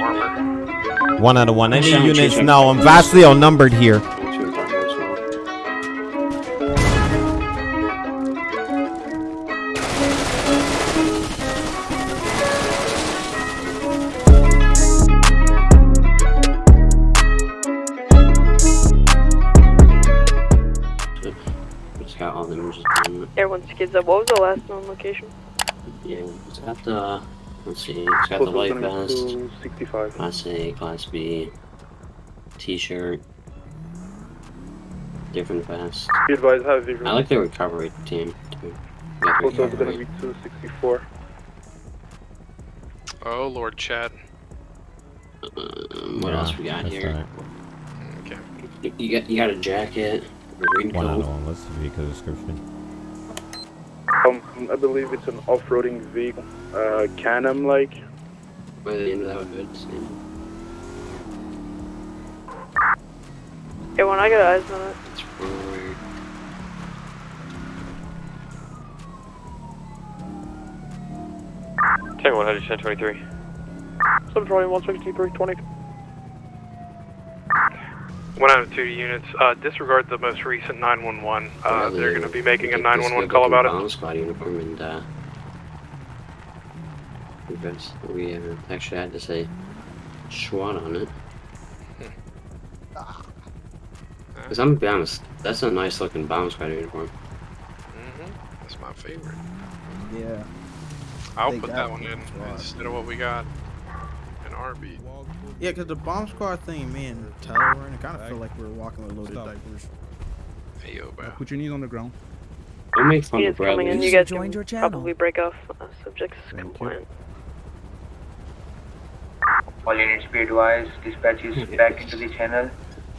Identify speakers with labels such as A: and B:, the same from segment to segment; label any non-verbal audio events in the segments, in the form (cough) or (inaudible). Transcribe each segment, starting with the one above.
A: armor.
B: One out of one. Any
C: Chang,
B: units?
C: Chang.
B: No, I'm vastly outnumbered here.
C: She was talking as well. It's got all them just on it.
D: Everyone skids up. What was the last known location?
C: Yeah, it's got the. Let's see, it's got the light vest,
E: 65.
C: Class A, Class B, T-shirt, different vest.
E: Be advised, have vision.
C: I like the recovery team too. Yeah, the
E: Also, it's gonna be 264.
A: Oh Lord, Chad.
C: Um, what else we got here?
B: alright.
A: Okay.
C: You- You got you got a jacket, a green
B: One out of
C: coat.
B: one. Let's read the description.
E: Um, I believe it's an off-roading vehicle. Uh, Can-Am like.
C: By the end of that good. same.
D: Everyone, I got eyes on it.
C: It's forward.
F: Tango 100, 1023.
E: 720, 163, 20.
A: One out of two units. Uh, disregard the most recent 911. Uh, they're going to be making a
C: Like, this
A: 911 call about it.
C: bomb squad uniform and uh, because we uh, actually had to say SWAT on it. Cause I'm gonna be honest, that's a nice looking bomb squad uniform.
A: hmm That's my favorite.
G: Yeah.
A: I'll
G: They
A: put that one in instead of what we got in our beat.
G: Yeah, because the bomb squad thing, me and Tyler were in, it kind of felt like we were walking with loaded
H: Stop.
G: diapers.
A: Hey, yo, bro.
H: Put your knees on the ground.
C: Don't make fun of
D: Units coming in.
C: Bradley.
D: You guys
I: joined
D: can
I: your channel.
D: probably break off uh, subjects
H: Thank you.
D: compliant.
J: All units be advised, dispatch is (laughs) back into the channel.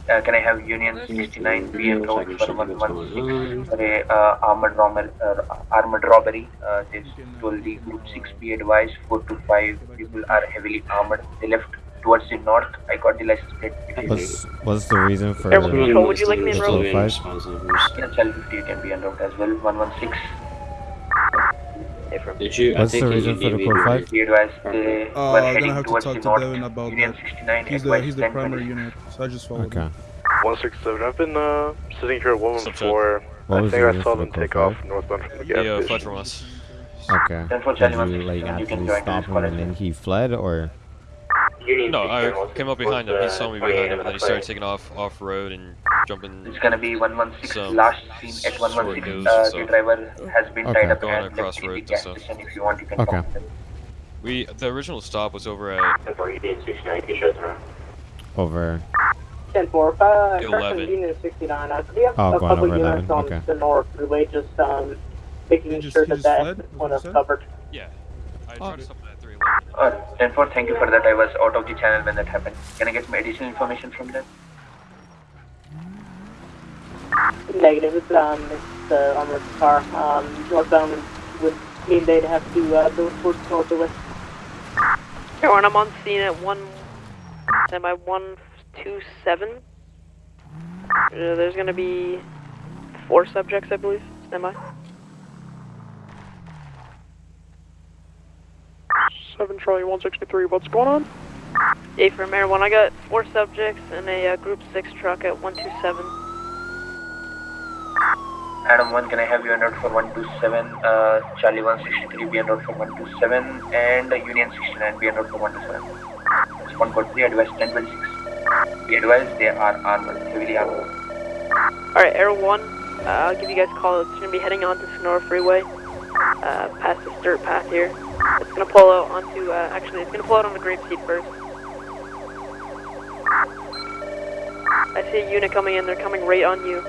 J: Uh, can I have Union 69 PM
C: Looks
J: road for
C: something was going
J: 116
C: on.
J: for a uh, armored, robber, uh, armored robbery? Uh, this told the group 6 be advised, 4 to 5 people are heavily armored. They left towards the north. I got the license plate.
B: What's what's the reason for?
D: Everyone
C: Everyone
D: control, would you like me to
C: be
D: roll?
C: civilian
B: Five?
C: responsible. We're
J: Yes, L50 you can be en route as well. 116.
D: Hey, from
C: Did you? I
B: What's the reason for the
C: gave
B: code
C: me-
B: five?
J: Be
H: Uh, I'm
J: heading
H: gonna have to talk to. Devin about
J: Union
H: that. He's the he's the primary unit, so I just followed
B: Okay.
H: him.
E: 167. I've been uh, sitting here at 114.
B: What
E: I think I saw
B: for
E: them
B: the
E: take off northbound from the
F: He
E: gas station.
F: fled from us.
B: Okay.
J: Ten four
B: Did
J: Charlie
B: you like
J: you can
B: actually stop him and then he fled, or?
F: No, I came up behind him. He saw me behind him, and then he started taking off off road and jumping.
J: It's gonna be 116
F: Some
J: last seen at
F: short
J: 116. Uh,
F: and
J: the driver has been
B: Okay.
J: tied up
F: Going
J: and
F: across
J: left in the
F: roads stuff.
J: If you want, you can
B: Okay.
J: talk to.
F: We the original stop was over at
B: Over.
K: 10 4, uh,
F: 11.
K: Carson Union 69. I we have
B: Oh,
K: a
B: going
K: couple
B: over
K: units
B: 11,
K: on
B: okay.
K: the north relay, just um, making
H: just-
K: sure
H: he
K: that
H: just
K: that
H: fled, is
K: one
H: what
K: is
H: you said?
K: covered.
F: yeah. I
H: Oh,
F: tried to stop him at 311.
J: Uh, 10 4, thank you for that. I was out of the channel when that happened. Can I get some additional information from them?
K: Negative, it's, um, it's the armored car. Um, northbound would mean they'd have to uh, go towards north of it.
D: Everyone, I'm on scene at one. Am I one two seven? Uh, there's gonna be four subjects, I believe. Am I?
E: 7 Charlie 163. What's going on?
D: A for Mayor One. I got four subjects in a uh, Group Six truck at one two seven.
J: Adam 1, can I have you en route for 127? Uh, Charlie 163 be en route for 127. And uh, Union 69 be en route for 127. Response code 3, advise 1026. Be advised, they are armored, heavily armored.
D: All right, Air One. Uh, I'll give you guys a call. It's gonna be heading on to Senora Freeway, uh, past this dirt path here. It's gonna pull out onto. Uh, actually, it's gonna pull out on the Grapeseed first. I see a unit coming in. They're coming right on you.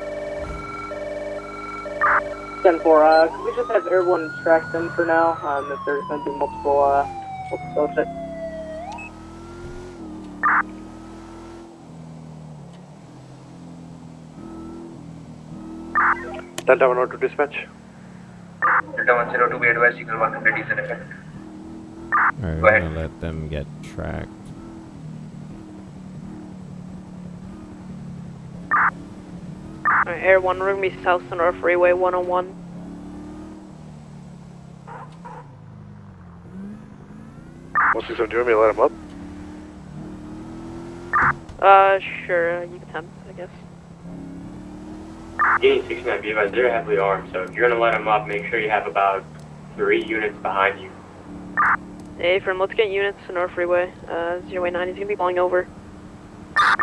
K: 10 4, uh, could we just have everyone track them for now? Um, if there's going to be multiple, uh, multiple subjects.
E: Delta 102 dispatch.
J: Delta 102 be advised, signal 100 is in effect.
B: Alright,
J: Go
B: we're
J: ahead.
B: gonna let them get tracked.
D: All right, Air One, we're gonna be South Senora Freeway 101.
E: One six seven. Do you want me to let him up?
D: Uh, sure, uh, you can attempt, I guess.
H: Unit 69, be advised, they're heavily armed, so if you're gonna let them up, make sure you have about three units behind you.
D: Hey, from let's get units to North Freeway. Uh, 09 is gonna be pulling over.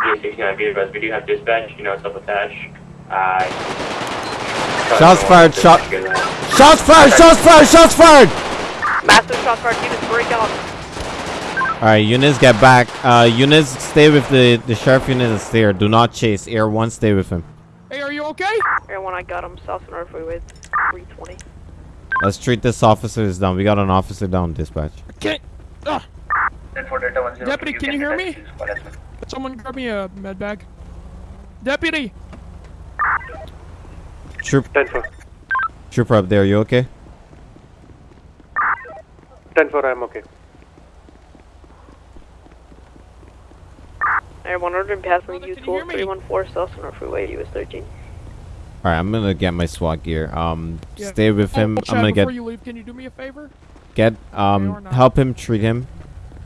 H: Unit 69, be advised, we do have dispatch, you know, self-attached. Uh,
B: Shots fired, shot-
H: Good,
B: Shots fired! Shots fired! Shots fired!
D: Massive shots fired, units break out.
B: Alright, units get back. Uh, units stay with the, the sheriff unit is there. Do not chase. Air 1, stay with him.
I: Hey, are you okay?
D: Everyone, I got him. South North Freeway, 320.
B: Let's treat this officer as down. We got an officer down, dispatch.
I: Okay. Ah,
J: Then for Delta 103,
I: Deputy, can you hear me?
J: attach this call as well.
I: someone grab me a med bag. Deputy.
B: Troop,
E: 10 4.
B: trooper up there, you okay?
E: 10 4, I'm okay.
D: Everyone, order and passing
I: Brother,
D: U
I: can you hear
D: tool
I: me?
D: 314 South North Freeway, US 13.
B: Alright, I'm gonna get my SWAT gear. Um,
I: Yeah.
B: stay with him.
I: Oh, Chad,
B: I'm gonna
I: before
B: get,
I: you leave, can you do me a favor?
B: get, um, help him, treat him.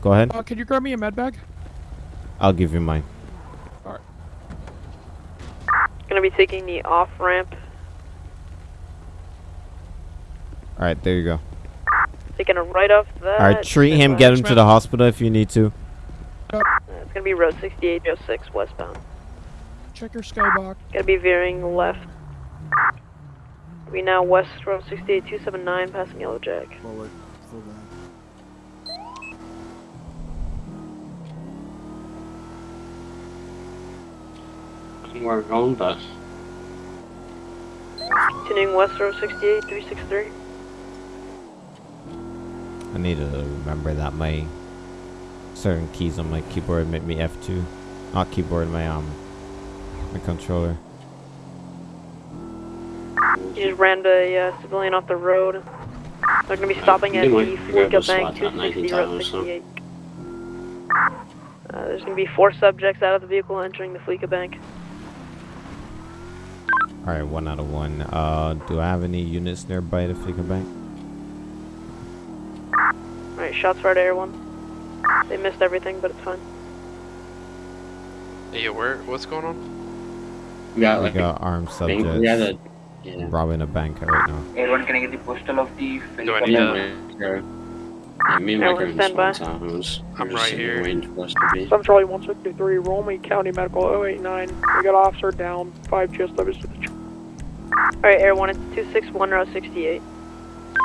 B: Go ahead.
I: Uh, can you grab me a med bag?
B: I'll give you mine. All right.
D: Gonna be taking the off ramp.
B: Alright, there you go.
D: Taking a right off that.
B: Alright, treat him, get him to the hospital if you need to.
D: uh, It's gonna be road 6806 westbound.
I: Check your skybox.
D: Gonna be veering left. We now west road 68279, passing Yellow Jack.
G: Forward. Full back.
C: I don't know where we're going, but
D: Continuing west road 68363.
B: I need to remember that my certain keys on my keyboard make me F2. Not keyboard, my um my controller.
D: He just rammed a uh, civilian off the road. They're gonna be stopping at the
C: might grab
D: Fleeca
C: a
D: Bank
C: SWAT
D: 260 Route
C: so.
D: 68. Uh, there's gonna be four subjects out of the vehicle entering the Fleeca Bank.
B: Alright, one out of one. Uh do I have any units nearby the Fleeca Bank?
D: Alright, shots fired air one. They missed everything, but it's fine.
A: Yeah, where? What's going on?
C: we got
B: We
C: like
B: got armed
C: bank.
B: subjects
C: We got a yeah.
B: robbing a bank right now.
J: Everyone, can I get the postal of the
A: Do I
J: Philip
A: need
C: Yeah,
A: to-
C: we're- yeah, me and Mike
D: Everyone
C: are in
D: stand by.
C: the SWAT zones. We're
A: I'm right here.
C: Waiting for us to be.
L: Some Charlie 163, Romy County Medical 089. We got officer down, 5 just service to the ch-
D: Alright, air one, it's 261 Route 68.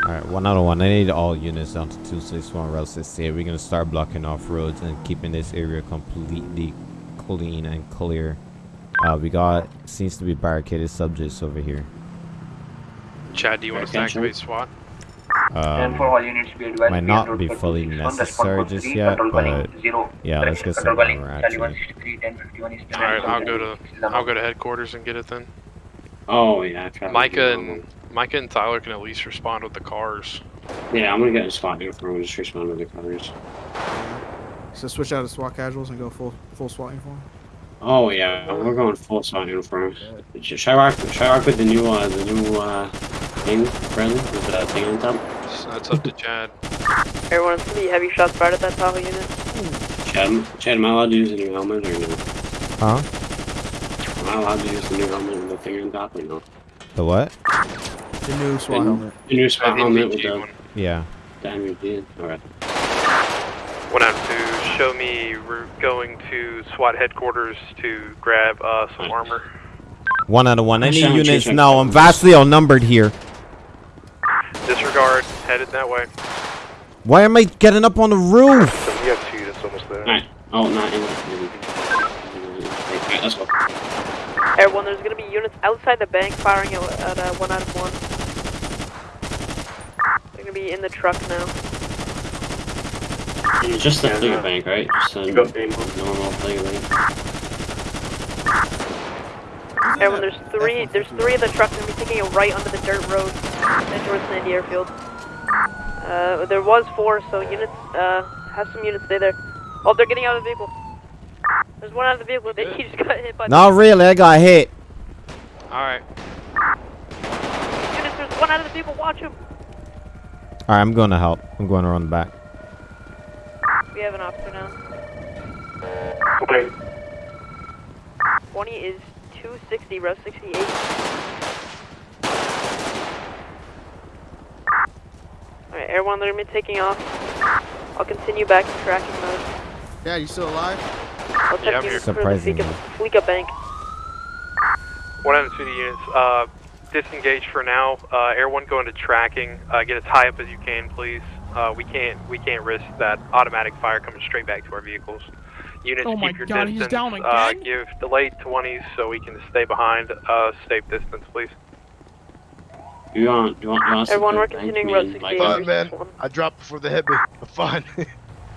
B: Alright, one out of one. I need all units down to 261 Route 68. We're gonna start blocking off roads and keeping this area completely clean and clear. Uh, we got seems to be barricaded subjects over here.
A: Chad, do you want us to activate SWAT?
J: And for
B: Um,
J: all units, be advised.
B: might not be fully necessary just yet, but yeah, let's get
J: control
B: some
J: calling
B: armor
J: Charlie
B: actually.
J: 163, 1051 is
A: Alright, I'll go to I'll go to headquarters and get it then.
C: Oh yeah, traffic
A: Micah and Micah and Tyler can at least respond with the cars.
C: Yeah, I'm gonna get a SWAT uniform and just respond with the cars.
G: So switch out of SWAT casuals and go full full SWAT uniform.
C: Oh yeah, we're going full SWAT uniform. Should I rock? Should I rock with the new uh the new uh thing, Bradley, with the thing on top?
A: So that's up to (laughs) Chad.
D: Everyone, it's gonna be heavy shots fired at that Tahoe unit.
C: Chad, Chad, am I allowed to use the new helmet or no?
B: huh?
C: Am I allowed to use the new helmet with the thing on top or no?
B: The what?
G: The new SWAT
C: The-
G: helmet.
C: The new SWAT helmet with
A: NVG
C: the
A: one.
B: Yeah.
C: the MVP. Alright.
A: One out two. Show me we're going to SWAT headquarters to grab uh, some armor.
B: One out of one. I
C: I'm
B: need units
C: change my
B: now. I'm vastly outnumbered here.
A: Disregard. Headed that way.
B: Why am I getting up on the roof?
E: So we have two units almost there.
C: Alright. Oh, not in the Alright, let's go.
D: Air one, there's gonna be units outside the bank firing at, at uh, one out of one. They're gonna be in the truck now.
C: It's just the Figure Bank, right? Just a
H: You go, Dave.
C: normal Figure Bank.
D: Everyone, there's three. There's three of the trucks gonna be taking a right onto the dirt road, heading towards Sandy Airfield. Uh, there was four, so units. Uh, have some units stay there. Oh, they're getting out of the vehicle. There's one out of the vehicle. They, he just got hit by.
B: Not really. I got hit.
A: Alright.
D: Units, there's one out of the vehicle. Watch him.
B: Alright, I'm going to help. I'm going around the back.
D: We have an officer now.
H: Okay.
D: 20 is 260, row 68. Alright, Air 1, they're gonna be taking off. I'll continue back to tracking mode.
G: Yeah, you still alive?
D: I'll check
A: Yeah, I'm here.
D: for the
B: Surprisingly.
D: Fleeca, Fleeca Bank.
A: One out of two units. Uh, disengage for now. Uh, Air One, go into tracking. Uh, get as high up as you can, please. Uh, we can't we can't risk that automatic fire coming straight back to our vehicles. Units,
I: Oh my
A: keep your
I: God, he's
A: distance.
I: down
A: Uh,
I: again?
A: give delayed 20s so we can stay behind. Uh, safe distance, please.
C: You want, you want, you want
D: Everyone,
C: some
D: we're continuing
C: bank?
D: route
C: Me and
D: 68.
M: Fun, man. I dropped before the hit me. (laughs) Fun. (laughs)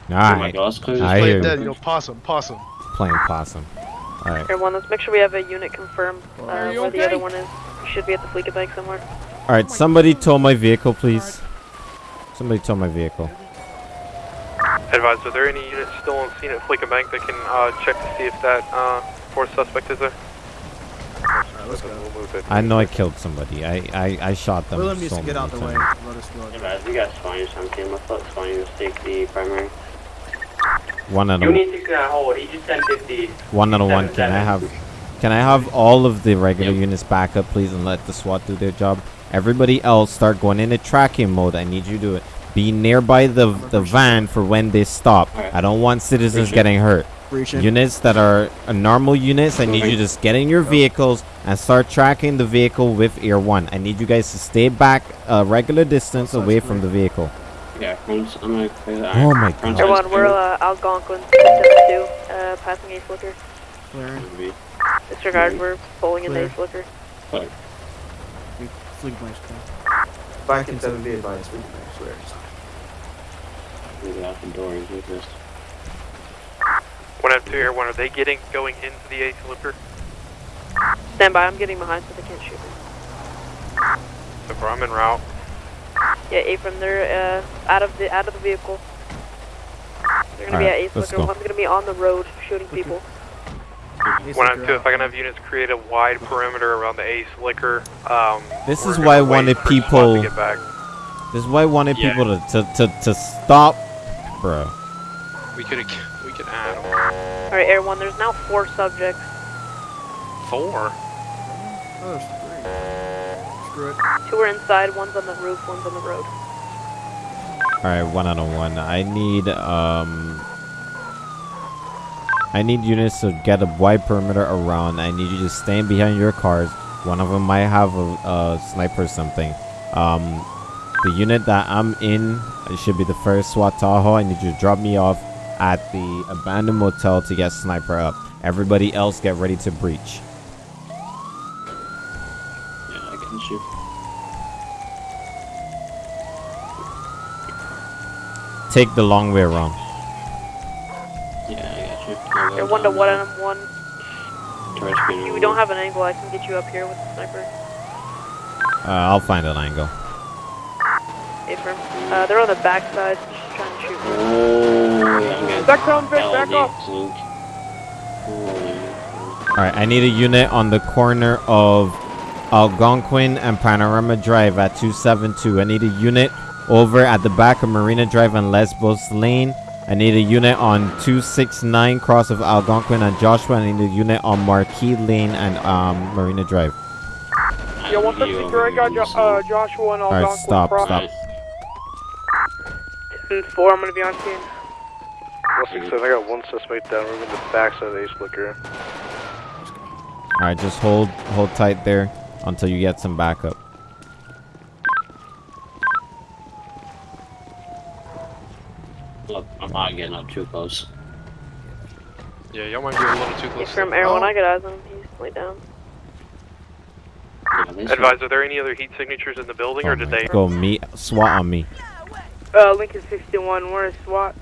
C: Oh my
B: Alright.
C: God, let's
B: I
M: Play
B: hear
M: dead,
B: you.
M: you know, possum, possum.
B: Playing possum. Alright.
D: Everyone, let's make sure we have a unit confirmed uh,
I: Are you
D: where the other one is. We should be at the Fleeca Bank somewhere.
B: Alright, somebody tow my vehicle, please. Somebody tow my vehicle.
A: Advise, are there any units still on scene at Fleeca Bank that can uh, check to see if that uh, fourth suspect is there?
G: Alright.
A: We'll move it.
B: I know I killed somebody. I I, I shot them.
G: Willem needs
B: so
G: to get out the
B: many
G: way.
B: times.
G: Let us go.
C: Yeah, guys, we got Spanish on team. Let's let Spanish take the primary.
B: One out of
H: Unit 69 hold, Aegis 1050.
B: one out of one. Can I have can I have all of the regular units back up, please, and let the SWAT do their job? Everybody else start going into tracking mode. I need you to do it. Be nearby the the van for when they stop. I don't want citizens
C: Appreciate
B: getting hurt.
G: Breaching.
B: Units that are uh, normal units, I need you to just get in your vehicles and start tracking the vehicle with Ear 1. I need you guys to stay back a regular distance away from the vehicle.
C: Yeah, front, I'm gonna clear that.
B: Oh my God.
D: Air 1, we're uh, Algonquin 672, uh, passing Ace Liquor.
G: Clearing.
D: Disregard, we're pulling in
G: Clear.
D: Ace Liquor.
C: Clear.
G: Fleeca Bank's.
N: Back in 7 be advised, we swear.
C: We get out the door and do this.
A: One out two, Air One, are they getting going into the Ace Liquor?
D: Stand by, I'm getting behind so they can't shoot me.
A: So far, I'm en route.
D: Yeah, A from there, uh, out of the out of the vehicle. They're gonna be
B: Alright,
D: at Ace
B: let's
D: Liquor.
B: go.
D: One's gonna be on the road shooting people.
A: One out two, if I can have units create a wide perimeter around the Ace Liquor. Um,
B: This is why I wanted people-
A: To get back.
B: This is why I wanted
A: Yeah.
B: people to, to, to, to stop, bro.
A: We could we could add
D: Alright, Air 1, there's now four subjects.
A: four.
G: Oh, there's three. Screw it.
D: Two are inside, one's on the roof, one's on the road.
B: Alright, one out of one. I need, um... I need units to get a wide perimeter around. I need you to stand behind your cars. One of them might have a, a sniper or something. Um, the unit that I'm in, it should be the first SWAT Tahoe. I need you to drop me off at the abandoned motel to get sniper up. Everybody else get ready to breach.
C: Yeah, I can shoot.
B: Take the long way around.
C: Yeah, I got you. I'll
D: 1 to
C: down
D: 1
C: now.
D: and 1. If you don't have an angle, I can get you up here with the sniper.
B: Uh, I'll find an angle.
D: A firm. Uh, they're on the back side, just trying to shoot me.
C: Oh, yeah,
L: Back down, Vic, back off.
B: Alright, I need a unit on the corner of Algonquin and Panorama Drive at 272. I need a unit over at the back of Marina Drive and Lesbos Lane. I need a unit on 269 cross of Algonquin and Joshua. I need a unit on Marquis Lane and um, Marina Drive.
L: Yeah, 173, I got jo uh, Joshua and Algonquin.
B: Alright, stop,
L: cross.
B: stop.
D: 4, I'm gonna be on scene.
N: 167, I got one suspect down. We're in the backside of the Ace Liquor.
B: Alright, just hold hold tight there until you get some backup.
C: Look, I'm not getting up too close.
A: Yeah, y'all might be a little too
D: A
A: close.
D: firm. Air 1, I got eyes on him. He's laid down.
C: Yeah, this
A: Advise, are there any other heat signatures in the building, or
B: Oh
A: did they?
B: Go me SWAT on me.
L: Uh, Lincoln 61, where's SWAT?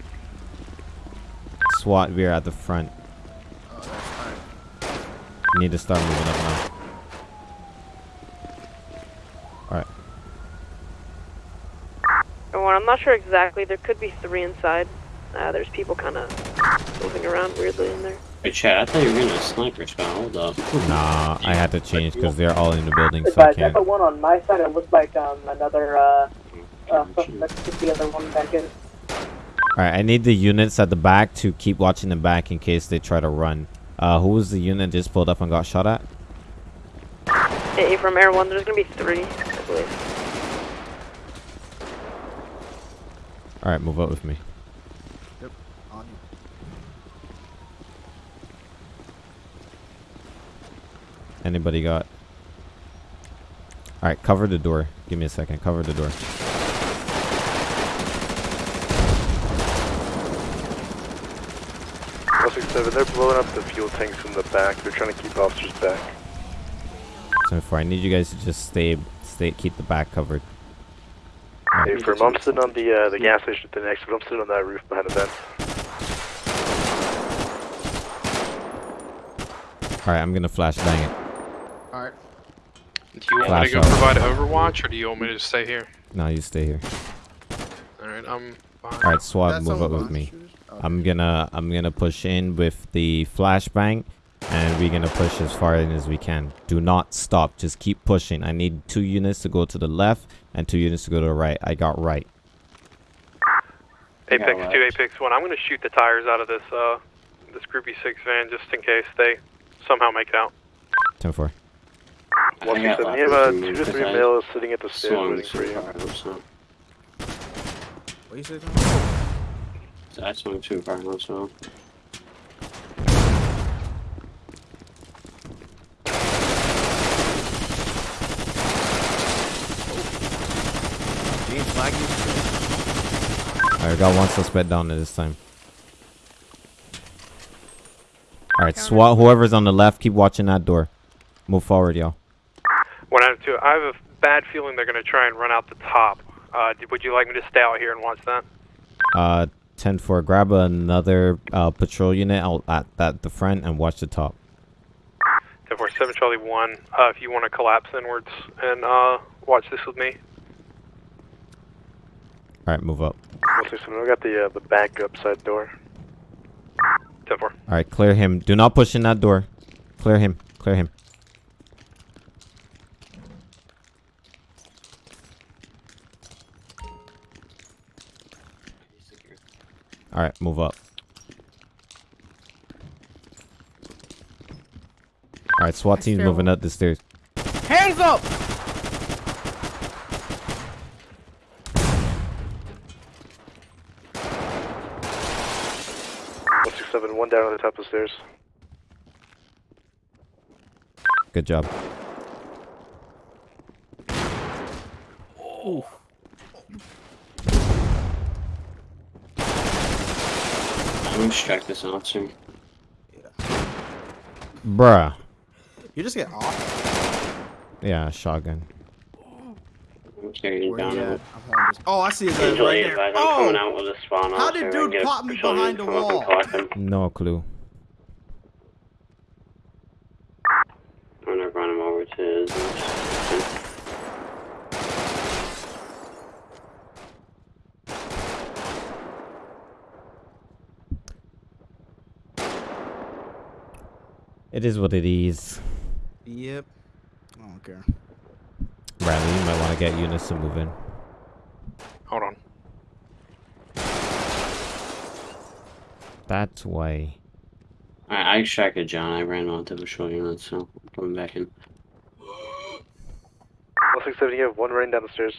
B: SWAT, we're at the front.
G: Oh, that's alright.
B: Need to start moving up now. Alright.
D: Air 1, I'm not sure exactly. There could be three inside. Uh, there's people kind of moving around weirdly in there.
C: Hey, Chad, I thought you were getting a sniper spawn. Hold up.
B: Nah, I had to change because they're all in the building, so I
K: Advise,
B: can't.
K: Echo 1 on my side, it looks like um, another uh, uh, suspect took the other one back in.
B: Alright, I need the units at the back to keep watching the back in case they try to run. Uh, who was the unit just pulled up and got shot at?
D: A from Air 1, there's gonna be three, I believe.
B: Alright, move up with me.
G: Yep. On you.
B: Anybody got? Alright, cover the door. Give me a second. Cover the door.
N: One six seven. They're blowing up the fuel tanks in the back. They're trying to keep officers back.
B: So far, I need you guys to just stay, stay, keep the back covered.
N: Hey, firm. I'm sitting on the uh, the gas station at the next, but I'm sitting on that roof behind the vent.
B: Alright, I'm gonna flash bang it.
G: Alright.
A: Do you want
B: Flash
A: me to go
B: out.
A: provide Overwatch, or do you want me to stay here?
B: No, you stay here.
A: Alright, I'm behind.
B: Alright, SWAT,
G: That's
B: move up with me.
G: shooters?
B: I'm gonna, I'm gonna push in with the flashbang, and we're gonna push as far in as we can. Do not stop. Just keep pushing. I need two units to go to the left and two units to go to the right. I got right.
A: Apex
C: Yeah,
A: 2,
C: left.
A: Apex 1. I'm going to shoot the tires out of this, uh, this Groupie 6 van just in case they somehow make it out.
B: 10 4.
N: One
C: I
N: six
C: got
N: You have uh, two
C: you
N: to three males sitting at the stairs waiting for
C: too
N: you.
C: far. I hope so.
G: What you say, Tom?
C: I swung too far. I hope so.
G: James flag you?
B: Alright, got one suspect down at this time. Alright, SWAT, whoever's on the left, keep watching that door. Move forward, y'all.
A: 1 out of 2. I have a bad feeling they're going to try and run out the top. Uh, would you like me to stay out here and watch that?
B: Uh, 10 4, grab another uh, patrol unit out at, at the front and watch the top.
A: 10 4, 7 Charlie 1. Uh, if you want to collapse inwards and, uh, watch this with me.
B: Alright, move up.
N: One six seven. I got the uh, the back up side door.
A: 10 4.
B: Alright, clear him. Do not push in that door. Clear him. Clear him. Alright, move up. Alright, SWAT team's moving up the stairs.
I: Hands up!
N: One six seven. One down on the top of the stairs.
B: Good job.
C: Check this out soon.
B: Bruh.
G: You just get off.
B: Yeah, shotgun.
C: I'm
G: Where
C: down
G: you at?
C: bit.
G: I'm holding this- Oh, I see his ass right there.
H: I'm
G: Oh!
H: out with a spawn
G: How did dude pop me behind the
H: to come up and
G: wall?
B: No clue.
C: I'm gonna run him over to his.
B: It is what it is.
G: Yep. I don't care.
B: Bradley, you might want to get units to move in.
A: Hold on.
B: That's why.
C: I I extracted John. I ran onto the patrol unit, so I'm coming back in.
N: One six seven. You have one running down the stairs.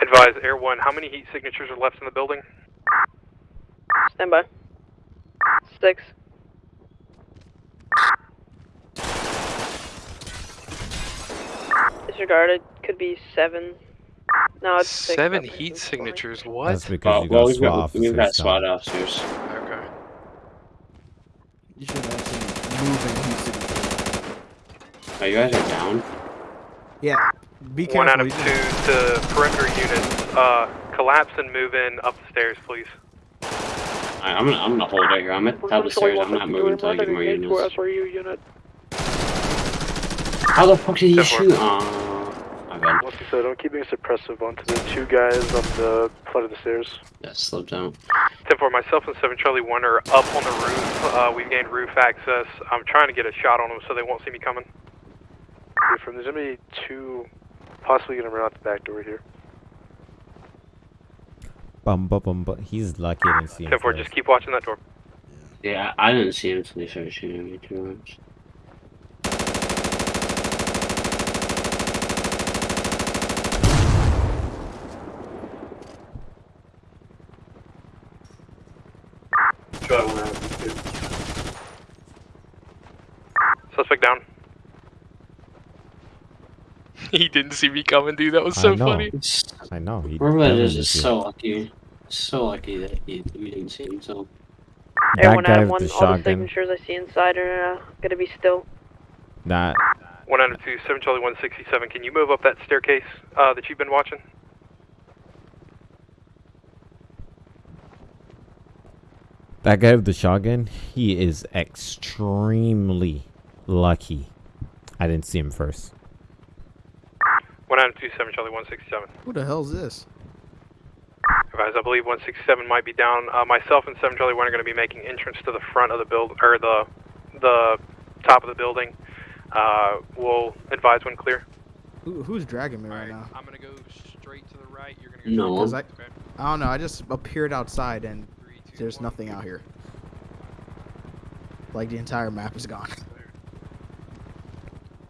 A: Advise Air 1, how many heat signatures are left in the building?
D: Stand by. Six. Disregarded. Could be seven. No, it's six.
A: Seven
D: That
A: heat
D: sense for me.
A: signatures, what?
B: That's because
C: Oh,
B: you
C: well,
B: got
C: we've
B: SWAT
C: got,
B: officers.
C: we've got
B: down.
C: SWAT officers.
A: Okay.
G: You should have seen moving heat signature.
C: Oh, you guys are down?
G: Yeah. Be careful.
A: One out of two
G: just-
A: to perimeter units. Uh, collapse and move in up the stairs, please.
C: I, I'm gonna I'm gonna hold it here. I'm at the top of the stairs. I'm not moving until I get more units.
L: SRU unit.
C: How the fuck did he
A: Ten four.
C: shoot? Oh, my bad.
N: One six seven. I'm keeping suppressive onto the two guys on the front of the stairs.
C: Yeah, slipped out.
A: 10 4, myself and 7 Charlie 1 are up on the roof. Uh, we've gained roof access. I'm trying to get a shot on them so they won't see me coming.
N: From there's gonna be two, possibly gonna run out the back door here.
B: Bum, bum, bum, bum. He's lucky I didn't see him.
A: 10 4, just keep watching that door.
C: Yeah, I didn't see him until they started shooting at me too much.
H: Charlie 1 out of 2.
A: Suspect down. (laughs)
I: he didn't see me coming, dude. That was so
B: know.
I: funny.
B: I know. He
C: Whoever that is
B: definitely
C: is
B: did.
C: so lucky. So lucky that he, we didn't see him. So
B: That
D: Everyone
B: guy
D: Adam
B: with
D: 1,
B: the
D: all the
B: shotgun.
D: signatures I see inside are uh, gonna be still.
B: That
A: 1 out of 2, 7 Charlie 167. Can you move up that staircase uh, that you've been watching?
B: that guy with the shotgun. He is extremely lucky. I didn't see him first.
A: 1 out of 2, 7 Charlie 167.
G: Who the hell's this?
A: Advise, I believe 167 might be down. Uh, myself and 7 Charlie 1 are going to be making entrance to the front of the build, or the, the top of the building. Uh, we'll advise when clear.
G: Who, who's dragging me right now?
F: I'm gonna go straight to the right. You're gonna go
C: No.
G: Cause I, I don't know. I just appeared outside and there's nothing out here. Like the entire map is gone. (laughs)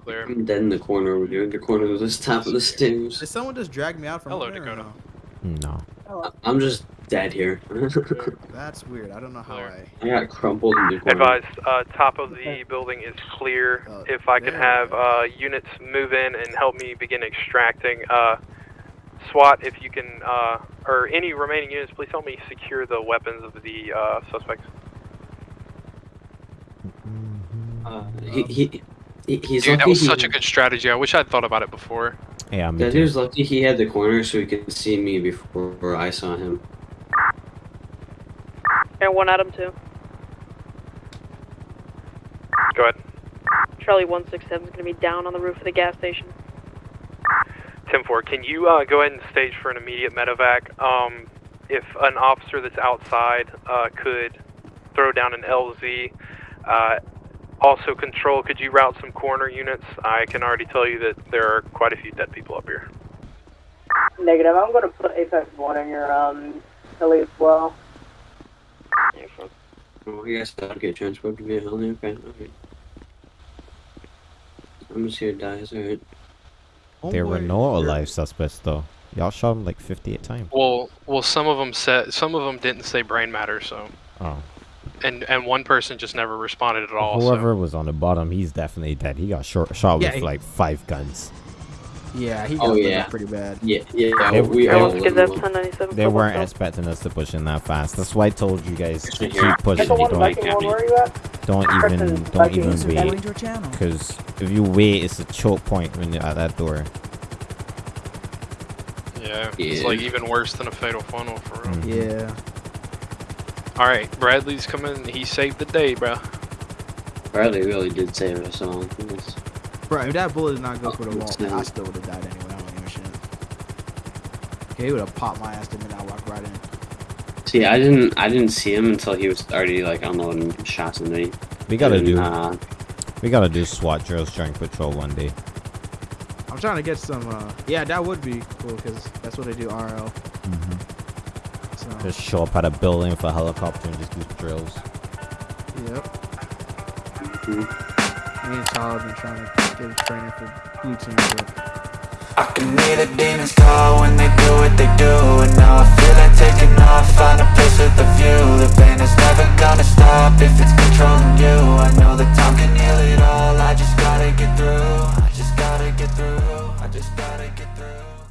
F: clear.
C: I'm dead in the corner over here. The corner of this top of the stairs.
G: Did someone just drag me out from
F: Hello,
G: up there or
F: Dakota.
G: no?
B: No.
C: I'm just dead here. (laughs)
G: That's weird. I don't know how I.
C: I got crumpled in the corner.
A: Advise, uh, top of the building is clear.
G: Uh,
A: if I could have uh, units move in and help me begin extracting. Uh, SWAT, if you can, uh, or any remaining units, please help me secure the weapons of the uh, suspects.
C: Uh, he, he, he, he's
I: Dude, that was
C: he-
I: such a good strategy. I wish I'd thought about it before.
B: Yeah, me
C: That
B: too.
C: dude's lucky he had the corner so he could see me before I saw him.
D: And 1 Adam 2.
A: Go ahead.
D: Charlie 167 is gonna be down on the roof of the gas station.
A: 10-4, can you uh, go ahead and stage for an immediate medevac? Um, if an officer that's outside uh, could throw down an LZ, uh, also control, could you route some corner units? I can already tell you that there are quite a few dead people up here.
K: Negative. I'm going to put Apex 1 in your um, heli as well.
C: Oh, I guess I'll get transported to be a heli. Okay, okay. I'm just here to die. It's alright.
B: There were no
G: you're-
B: alive suspects though. Y'all shot him like 58 times.
I: Well, well, some of them said, some of them didn't say brain matter, so,
B: Oh.
I: And and one person just never responded at all.
B: Whoever was on the bottom, he's definitely dead. He got short, shot
G: Yeah,
B: with
G: he-
B: like five guns.
G: Yeah, he got
C: Oh, yeah.
G: pretty bad.
C: Yeah, yeah.
B: They-
C: we
B: they-
C: all
D: Let's get
C: live
D: that
C: alone.
D: 1097.
B: They weren't
D: myself.
B: expecting us to push in that fast. That's why I told you guys to keep pushing.
K: Viking 1,
B: Don't,
K: Viking 1, you
B: don't even, don't even wait.
K: joined your channel.
B: Because if you wait, it's a choke point when you're at that door.
I: Yeah, it's like even worse than a fatal funnel for real.
B: Mhm.
G: Yeah.
I: All right, Bradley's coming. He saved the day, bro.
C: Bradley really did save us all. It's-
G: Bro, if that bullet did not go for the wall,
C: Snap.
G: I still would have died anyway. I don't give a shit. Okay, he would have popped my ass the minute I walked right in.
C: See, I didn't, I didn't see him until he was already like unloading shots into me.
B: We gotta
C: And,
B: do,
C: Uh,
B: we gotta do SWAT drills during patrol one day.
G: I'm trying to get some. uh Yeah, that would be cool because that's what they do RL. So,
B: Just show up at a building with a helicopter and just do drills.
G: yep.
C: mhm.
G: Me and Todd have been trying to get a training for blue team. But
O: I can hear the demons call when they do what they do And now I feel like taking off, find a place with a view The pain is never gonna stop if it's controlling you I know that time can heal it all, I just gotta get through I just gotta get through, I just gotta get through